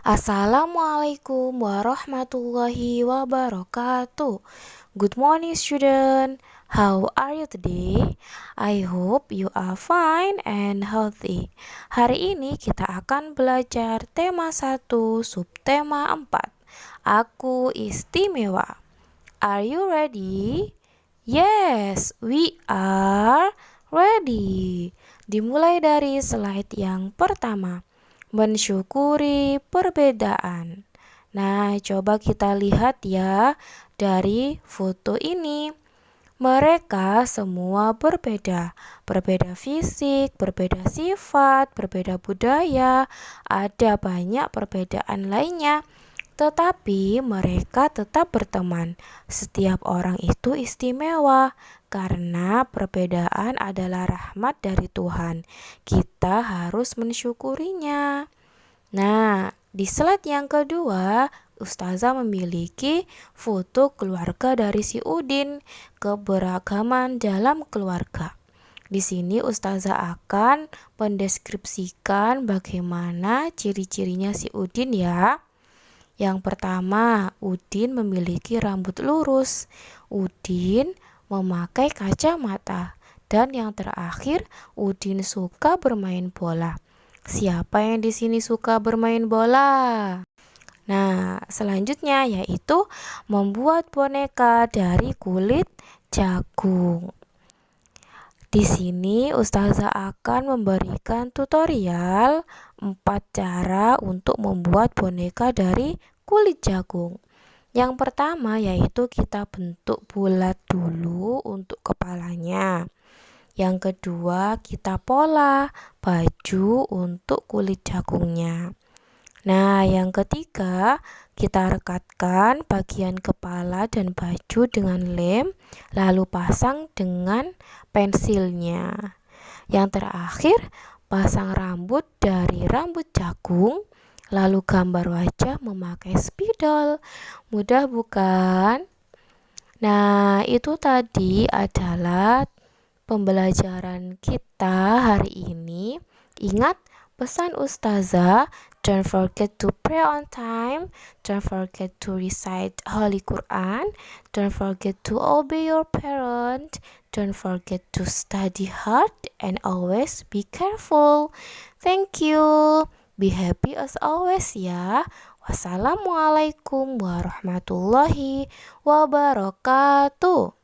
Assalamualaikum warahmatullahi wabarakatuh. Good morning, student. How are you today? I hope you are fine and healthy. Hari ini kita akan belajar tema 1, subtema 4. Aku istimewa. Are you ready? Yes, we are ready. Dimulai dari slide yang pertama mensyukuri perbedaan. Nah, coba kita lihat ya dari foto ini. Mereka semua berbeda, berbeda fisik, berbeda sifat, berbeda budaya, ada banyak perbedaan lainnya. Tetapi mereka tetap berteman. Setiap orang itu istimewa karena perbedaan adalah rahmat dari Tuhan. Kita harus mensyukurinya. Nah, di slide yang kedua, Ustazah memiliki foto keluarga dari si Udin, keberagaman dalam keluarga. Di sini Ustazah akan mendeskripsikan bagaimana ciri-cirinya si Udin ya. Yang pertama, Udin memiliki rambut lurus. Udin memakai kacamata. Dan yang terakhir, Udin suka bermain bola. Siapa yang di sini suka bermain bola? Nah, selanjutnya yaitu membuat boneka dari kulit jagung. Di sini Ustazah akan memberikan tutorial 4 cara untuk membuat boneka dari kulit jagung. Yang pertama yaitu kita bentuk bulat dulu untuk kepalanya. Yang kedua, kita pola baju untuk kulit jagungnya. Nah, yang ketiga, kita rekatkan bagian kepala dan baju dengan lem, lalu pasang dengan pensilnya. Yang terakhir, pasang rambut dari rambut jagung lalu gambar wajah memakai spidol. Mudah bukan? Nah, itu tadi adalah pembelajaran kita hari ini. Ingat pesan ustazah, don't forget to pray on time, don't forget to recite Holy Quran, don't forget to obey your parent, don't forget to study hard and always be careful. Thank you. Be happy as always ya. Wassalamualaikum warahmatullahi wabarakatuh.